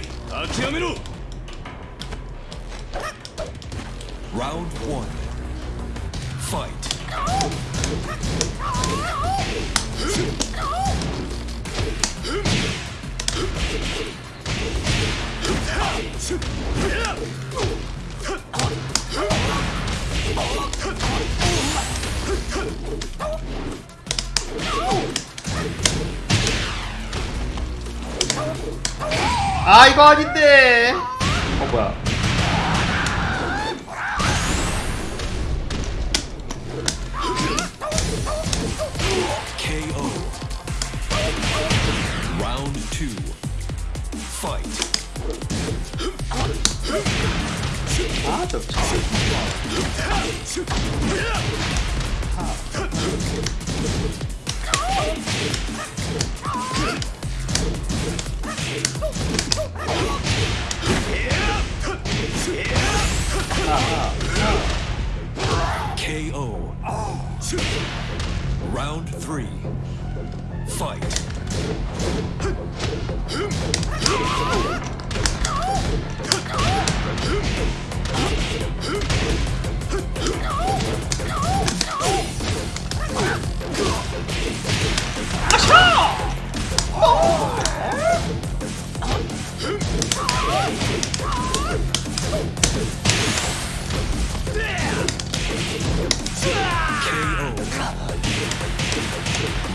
ない諦めろ Round one. Fight. 아 이거 아닌데 어 뭐야 KO. Round two. Fight. 아저 KO. Round three. Fight.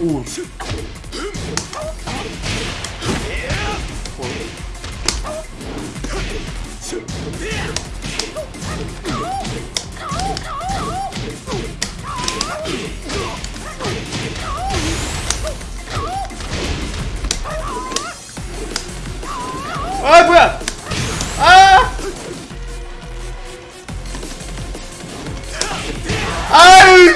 오 아 뭐야? 아! 아유